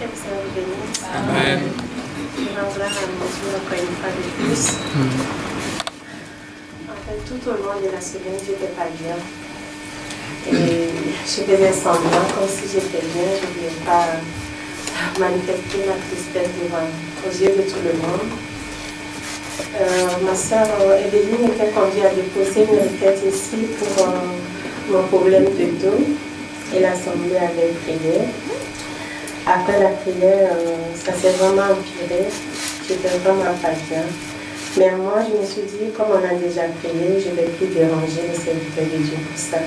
Seigneur vous bénisse. Amen. À mon Dieu encore une fois de plus. En fait, tout au long de la semaine, je n'étais pas bien. Et je faisais semblant comme si j'étais bien. Je ne voulais pas manifester ma tristesse devant, aux yeux de tout le monde. Euh, ma soeur Evelyne était conduite à déposer une requête ici pour euh, mon problème de dos et l'assemblée avait prié. Après la prière, euh, ça s'est vraiment empiré. J'étais vraiment pas bien. Mais moi, je me suis dit, comme on a déjà prié, je ne vais plus déranger le serviteur de Dieu pour ça.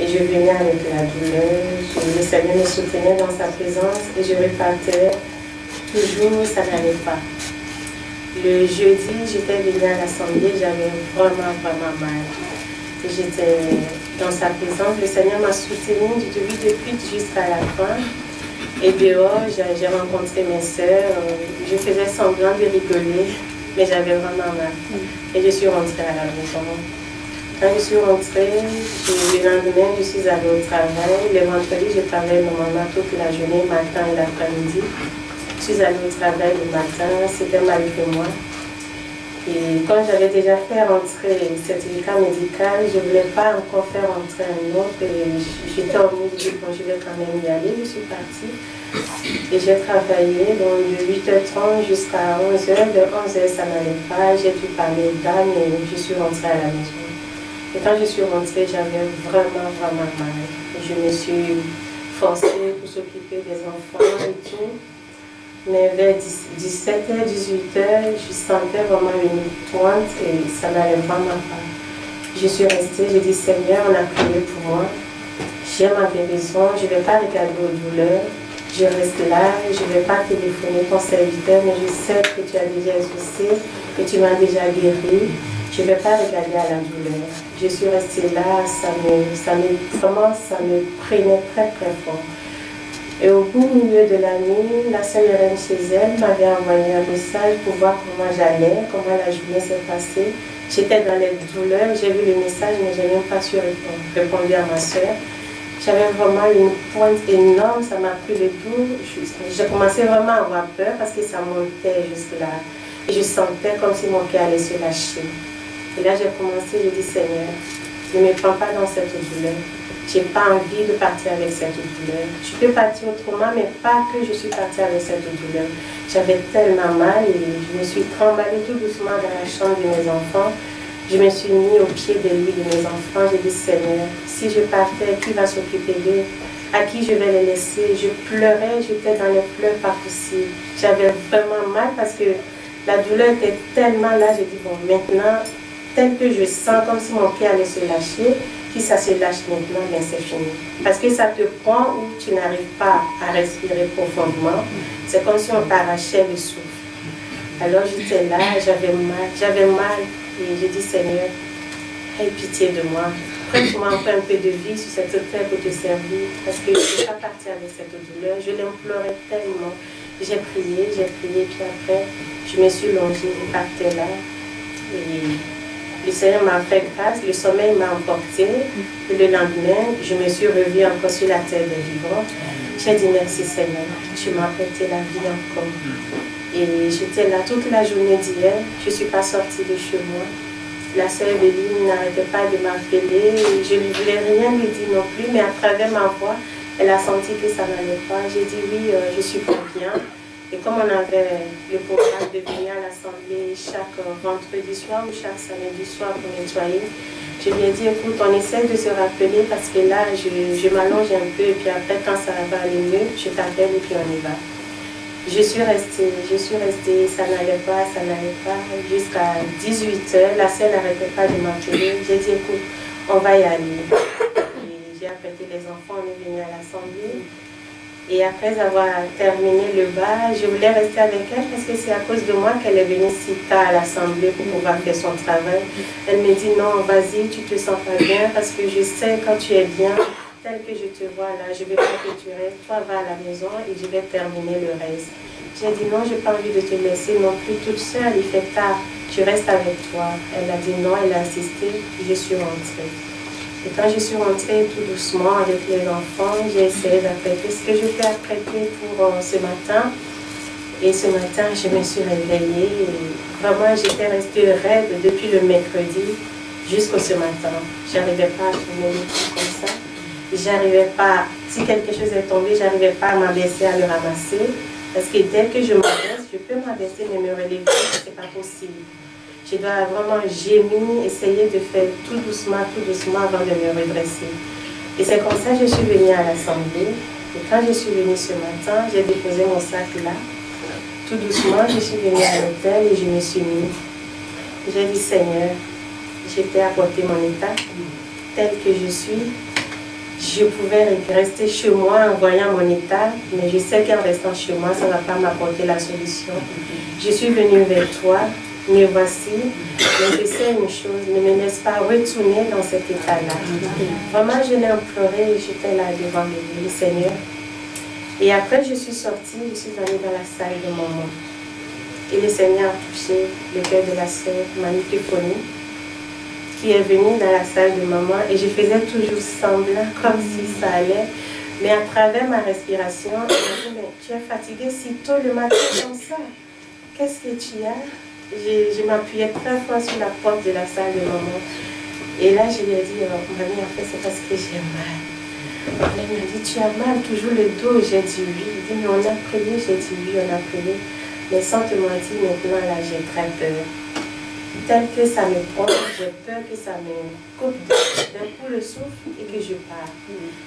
Et je venais avec la douleur, le Seigneur me soutenait dans sa présence et je repartais. Toujours, ça n'allait pas. Le jeudi, j'étais venue à l'assemblée, j'avais vraiment, vraiment mal. J'étais dans sa présence, le Seigneur m'a soutenue du début depuis jusqu'à la fin. Et dehors, j'ai rencontré mes soeurs, je faisais semblant de rigoler, mais j'avais vraiment mal. Et je suis rentrée à la maison. Quand je suis rentrée, le lendemain, je suis allée au travail. Le vendredi, je travaillais normalement toute la journée, matin et l'après-midi. Je suis allée au travail le matin, c'était mal que moi. Et quand j'avais déjà fait rentrer le certificat médical, je ne voulais pas encore faire rentrer un autre. J'étais en milieu, bon, je vais quand même y aller, je suis partie. Et j'ai travaillé donc, de 8h30 jusqu'à 11h. De 11h, ça n'allait pas. J'ai dû parler d'âme et je suis rentrée à la maison. Et quand je suis rentrée, j'avais vraiment, vraiment mal. je me suis forcée pour s'occuper des enfants et tout. Mais vers 17h, 18h, je sentais vraiment une pointe et ça n'allait vraiment pas. Je suis restée, j'ai dit Seigneur, on a prié pour moi. J'ai ma guérison, je ne vais pas regarder aux douleurs. Je reste là, je ne vais pas téléphoner ton serviteur, mais je sais que tu as déjà exaucé, que tu m'as déjà guéri. Je ne vais pas regarder à la douleur. Je suis restée là, ça me, ça me, ça me prenait très très fort. Et au bout milieu de la nuit, la sœur Irène chez elle m'avait envoyé un message pour voir comment j'allais, comment la journée s'est passée. J'étais dans les douleurs, j'ai vu le message, mais je n'ai même pas su répondre, à ma soeur. J'avais vraiment une pointe énorme, ça m'a pris le dos. J'ai commencé vraiment à avoir peur parce que ça montait jusque là. Et je sentais comme si mon cœur allait se lâcher. Et là, j'ai commencé, j'ai dit, Seigneur, ne me prends pas dans cette douleur. Je n'ai pas envie de partir avec cette douleur. Je peux partir autrement, mais pas que je suis partie avec cette douleur. J'avais tellement mal et je me suis tremballée tout doucement dans la chambre de mes enfants. Je me suis mis au pied de lui, de mes enfants. J'ai dit, Seigneur, si je partais, qui va s'occuper d'eux? À qui je vais les laisser? Je pleurais, j'étais dans les pleurs pas possible. J'avais vraiment mal parce que la douleur était tellement là. J'ai dit, bon, maintenant, tel que je sens comme si mon pied allait se lâcher, si ça se lâche maintenant, bien c'est fini. Parce que ça te prend où tu n'arrives pas à respirer profondément. C'est comme si on t'arrachait le souffle. Alors j'étais là, j'avais mal, j'avais mal. Et j'ai dit, Seigneur, aie pitié de moi. Prête-moi encore un peu de vie sur cette terre pour te servir. Parce que je ne peux pas partir avec cette douleur. Je l'implorais tellement. J'ai prié, j'ai prié, puis après, je me suis longée, je partais là. Et le Seigneur m'a fait grâce, le sommeil m'a emporté. Et le lendemain, je me suis revue encore sur la terre des vivants. J'ai dit merci Seigneur, tu m'as prêté la vie encore. Et j'étais là toute la journée d'hier, je ne suis pas sortie de chez moi. La sœur Evelyne n'arrêtait pas de m'appeler, je ne voulais rien lui dire non plus, mais à travers ma voix, elle a senti que ça n'allait pas. J'ai dit oui, euh, je suis pas bien. Et comme on avait le programme de venir à l'Assemblée chaque vendredi soir ou chaque samedi soir pour nettoyer, je lui ai dit, écoute, on essaie de se rappeler parce que là, je, m'allonge un peu et puis après, quand ça va aller mieux, je t'appelle et puis on y va. Je suis restée, je suis restée, ça n'allait pas, ça n'allait pas, jusqu'à 18h, la scène n'arrêtait pas de m'appeler. J'ai dit, écoute, on va y aller. J'ai appelé les enfants, on est venu à l'Assemblée. Et après avoir terminé le bas, je voulais rester avec elle parce que c'est à cause de moi qu'elle est venue si tard à l'Assemblée pour pouvoir faire son travail. Elle me dit non, vas-y, tu te sens pas bien parce que je sais quand tu es bien, tel que je te vois là, je vais pas que tu restes. Toi, va à la maison et je vais terminer le reste. J'ai dit non, je n'ai pas envie de te laisser non plus toute seule, il fait tard, tu restes avec toi. Elle a dit non, elle a insisté, je suis rentrée. Et quand je suis rentrée tout doucement avec les enfants, j'ai essayé d'apprêter ce que je peux apprêter pour euh, ce matin. Et ce matin, je me suis réveillée. vraiment, j'étais restée raide depuis le mercredi jusqu'au ce matin. Je n'arrivais pas à tourner comme ça. J'arrivais pas, si quelque chose est tombé, j'arrivais pas à m'abaisser à le ramasser. Parce que dès que je m'abaisse, je peux m'abaisser, mais me relever, ce n'est pas possible. Je dois vraiment gémir, essayer de faire tout doucement, tout doucement avant de me redresser. Et c'est comme ça que je suis venue à l'Assemblée. Et quand je suis venue ce matin, j'ai déposé mon sac là. Tout doucement, je suis venue à l'hôtel et je me suis mis. J'ai dit, Seigneur, j'étais apporté mon état tel que je suis. Je pouvais rester chez moi en voyant mon état, mais je sais qu'en restant chez moi, ça ne va pas m'apporter la solution. Je suis venue vers toi me voici, mais je sais une chose, ne me laisse pas retourner dans cet état-là. Vraiment, je l'ai imploré, j'étais là devant le Seigneur. Et après, je suis sortie, je suis allée dans la salle de maman. Et le Seigneur a touché le cœur de la sœur Manipéphonie, qui est venue dans la salle de maman. Et je faisais toujours semblant, comme si ça allait. Mais à travers ma respiration, elle m'a dit, mais tu es fatiguée si tôt le matin comme ça. Qu'est-ce que tu as? Je, m'appuyais très fort sur la porte de la salle de maman. Et là, je lui ai dit, oh, mamie, en fait, c'est parce que j'ai mal. Elle m'a dit, tu as mal, toujours le dos. J'ai dit oui. Il dit, mais on a prié. J'ai dit oui, on a prié. Mais sans te mentir, maintenant, là, j'ai très peur. Tel que ça me prend, j'ai peur que ça me coupe d'un coup le souffle et que je pars.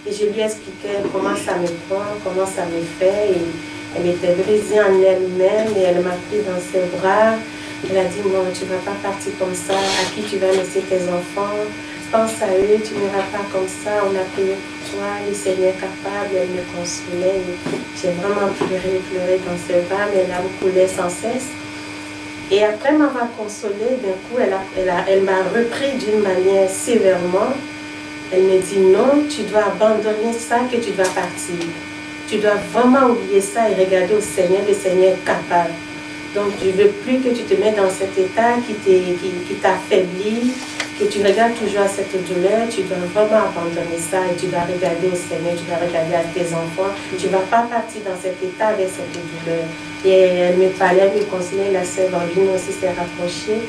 Et je lui expliquais comment ça me prend, comment ça me fait. Et elle était brisée en elle-même et elle m'a pris dans ses bras. Elle a dit, non, tu ne vas pas partir comme ça, à qui tu vas laisser tes enfants, pense à eux, tu n'iras pas comme ça, on a prié pour toi, le Seigneur capable, elle me consolait. J'ai vraiment pleuré, pleuré dans ses bras, mais larmes coulaient sans cesse. Et après m'avoir consolée, d'un coup, elle, m'a repris d'une manière sévèrement. Elle me dit, non, tu dois abandonner ça, que tu dois partir. Tu dois vraiment oublier ça et regarder au Seigneur, le Seigneur capable. Donc, je ne veux plus que tu te mettes dans cet état qui t'affaiblit, que tu regardes toujours à cette douleur. Tu dois vraiment abandonner ça et tu dois regarder au Seigneur, tu dois regarder à tes enfants. Tu ne vas pas partir dans cet état avec cette douleur. Et elle me parlait, elle me conseillait, la sœur Bambine aussi s'est rapprochée.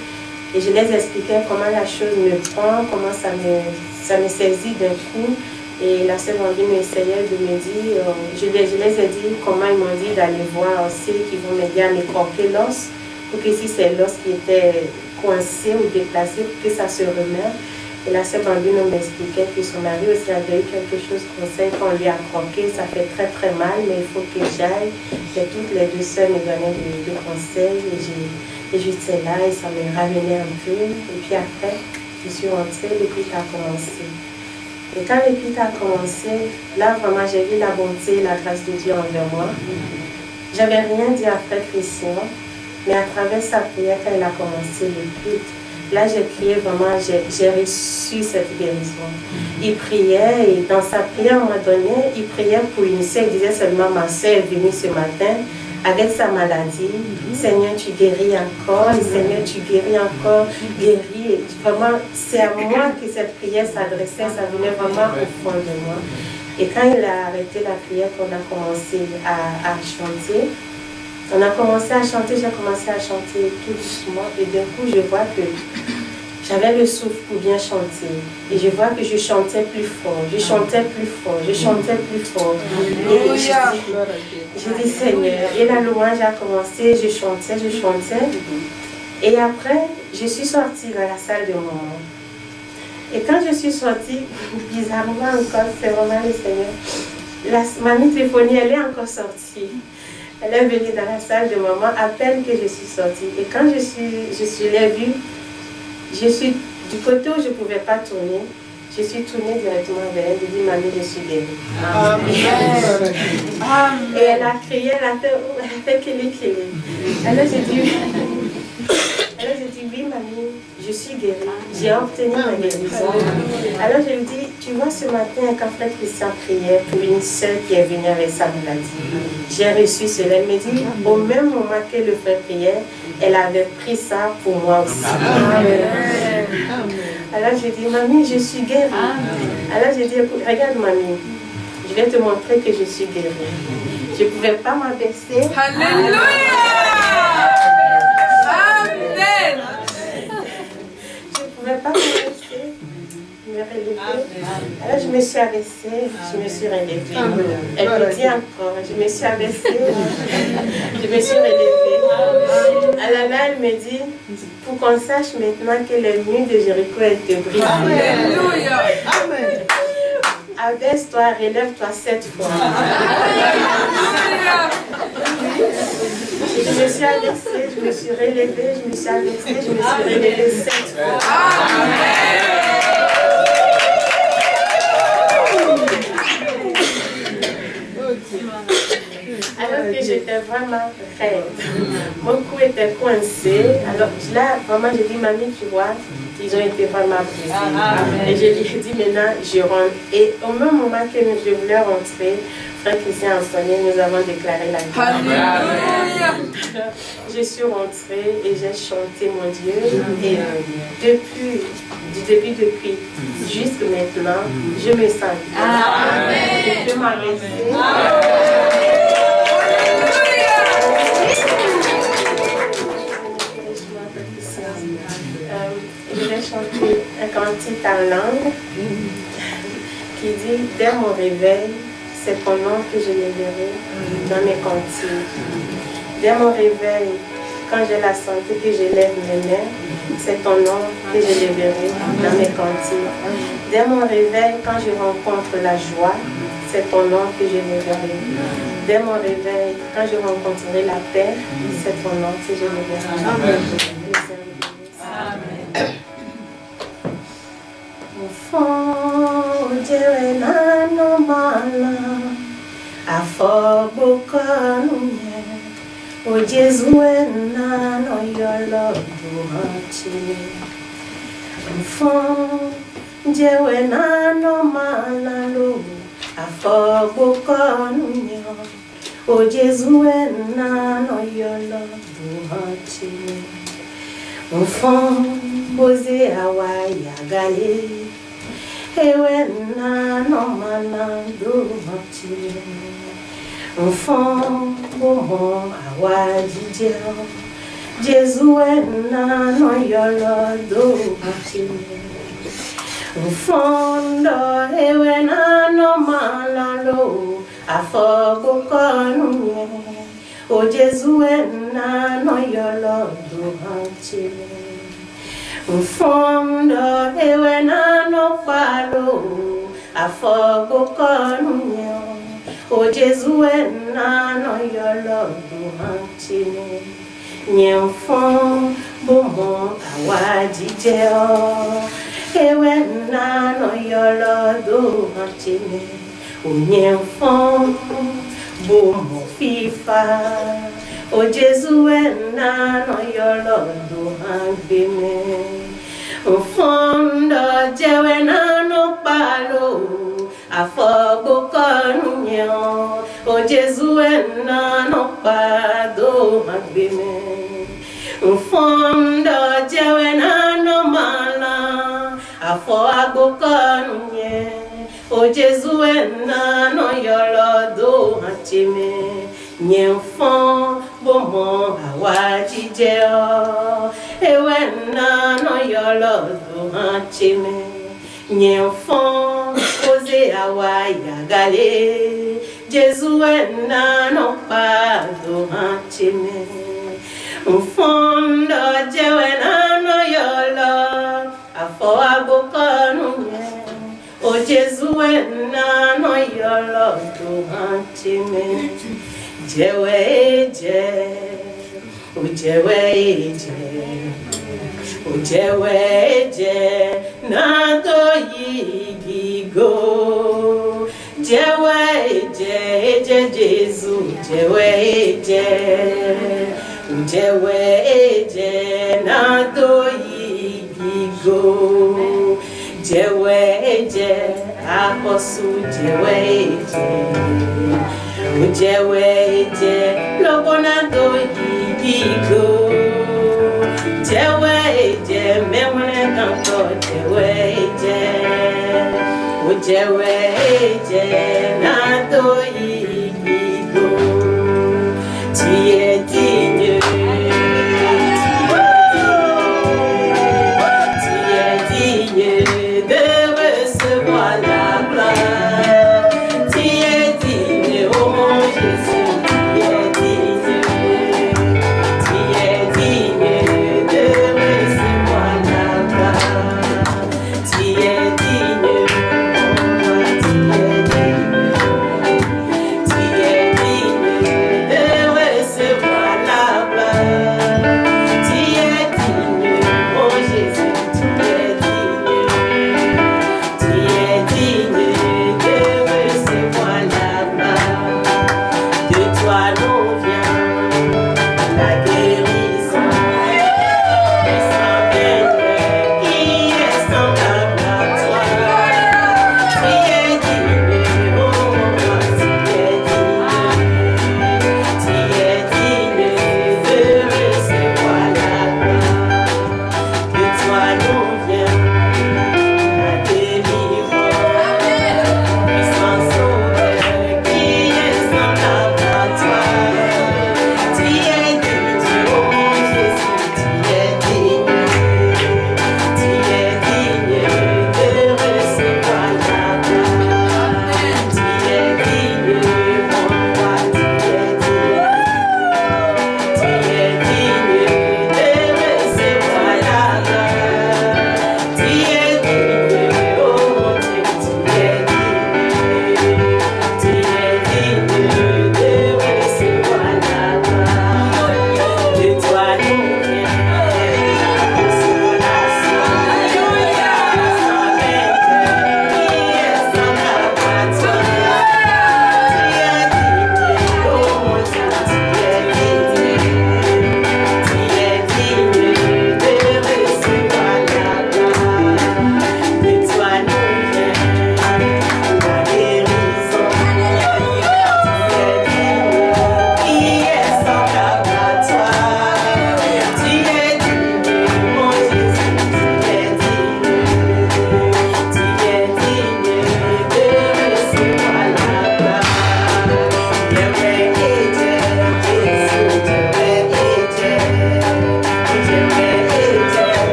Et je les expliquais comment la chose me prend, comment ça me, ça me saisit d'un coup. Et la sœur Bambine essayait de me dire, euh, je, les, je, les, ai dit comment ils m'ont dit d'aller voir aussi, qu'ils vont m'aider à m'écorquer l'os, pour que si c'est l'os qui était coincé ou déplacé, pour que ça se remette. Et la sœur Bambine m'expliquait que son mari aussi avait eu quelque chose comme ça, qu'on lui a croqué, ça fait très très mal, mais il faut que j'aille. Et toutes les deux sœurs me donnaient des, conseils, et j'étais là, et ça me ramenait un peu. Et puis après, je suis rentrée, culte a commencé. Et quand l'écoute a commencé, là vraiment j'ai vu la bonté et la grâce de Dieu envers moi. J'avais rien dit à Frère Christian, mais à travers sa prière, quand elle a commencé l'écoute, là j'ai prié vraiment, j'ai reçu cette guérison. Il priait et dans sa prière, un moment donné, il priait pour une sœur, il disait seulement ma soeur est venue ce matin, avec sa maladie. Seigneur, tu guéris encore. Seigneur, tu guéris encore. Guéris. Vraiment, c'est à moi que cette prière s'adressait. Ça venait vraiment au fond de moi. Et quand il a arrêté la prière, qu'on a commencé à, à chanter, on a commencé à chanter, j'ai commencé à chanter tout doucement. Et d'un coup, je vois que j'avais le souffle pour bien chanter. Et je vois que je chantais plus fort, je chantais plus fort, je chantais plus fort. Et je dis, Seigneur, et la louange a commencé, je chantais, je chantais. Et après, je suis sortie dans la salle de maman. Et quand je suis sortie, bizarrement encore, c'est vraiment le Seigneur, la, ma téléphonie, elle est encore sortie. Elle est venue dans la salle de maman à peine que je suis sortie. Et quand je suis, je suis l'ai vue, je suis du côté où je ne pouvais pas tourner, je suis tournée directement vers elle, je dit Mamie, je suis guérie. Et elle a crié, elle a fait, elle a fait qu'il est Alors j'ai dit, alors j'ai dit, oui, mamie, je suis guérie. J'ai obtenu ma guérison. Alors je lui dis, tu vois, ce matin, quand Frère Christian priait pour une sœur qui est venue avec sa maladie, j'ai reçu cela. Elle me dit, au même moment que le frère priait, elle avait pris ça pour moi aussi. Alors j'ai dit, mamie, je suis guérie. Alors j'ai dit, écoute, regarde mamie, je vais te montrer que je suis guérie. Je ne pouvais pas m'abaisser. Alléluia. Amen. Je ne pouvais pas m'abaisser, Alors je me suis abaissée, je me suis relevée. Elle me dit encore, je me suis abaissée, je me suis relevée. Alors là, elle me dit, pour qu'on sache maintenant que les murs de Jéricho étaient brisés. Alléluia. Abaisse-toi, relève-toi sept fois. Je me suis abaissée, je me suis relevée, je me suis abaissée, je me suis relevée sept fois. Que j'étais vraiment raide. Mon cou était coincé. Alors là, vraiment, j'ai dit, mamie, tu vois, ils ont été vraiment brisés. Et je lui ai dit, maintenant, je rentre. Et au même moment que je voulais rentrer, frère Christian enseigné, nous avons déclaré la guerre. Alléluia. Je suis rentrée et j'ai chanté mon Dieu. Et depuis, du début, depuis jusqu'à maintenant, je me sens bien. Je peux m'arrêter. Cantique en langue qui dit Dès mon réveil, c'est ton nom que je verrai dans mes cantiques. Dès mon réveil, quand j'ai la santé, que je lève mes mains, c'est ton nom que je les verrai dans mes cantiques. Dès mon réveil, quand je rencontre la joie, c'est ton nom que je les verrai. Dès mon réveil, quand je rencontrerai la paix, c'est ton nom que je les verrai. Mufo fún jèrè nánú mọ́lá àfọ̀gbọ́kànú yẹn ojezu nánú yọlọ dùmọ̀tì fún jèrè nánú mọ́lá ló àfọ̀gbọ́kànú yẹn ojezu nánú yọlọ dùmọ̀tì fún bóze àwa yàgàlè ewena nọmana domachi mfọ ụmụ awa no jezuwena nọyọrọ domachi mfọ ndọ ewena nọmana lo afọ kụkọ nụnye o jezuwena nọyọrọ domachi mfundo ewe nanokwalo afogokonyo ojezuwe nano yolodu hantine nyemfon bomo awajije o. Ewe nano yolodu hantine onyemfon bomo fifa. o Jésù wena no yolo duhangime Ufondo na no palo afogo konyo o Jésù na no pado hangime. Ufondo na no mala afogo konyo o Jésù na no yolo duhangime nyemfọ bomo awajije o ewe nna no yolo do hachime nyemfọ oze awaya gale jesu nna no pa do hachime mfondo jewe na no yolo afọ agbokonu o jesu nna no yolo do hachime ujewenje ujewenje ujewenje nago yigigo. Jewenje je jesu. Jewenje ujewenje nado yigigo. Jewenje aposu. Jewenje jeweje lobonagoikiko jeweje memwekanko jeweje ujeweje natoyi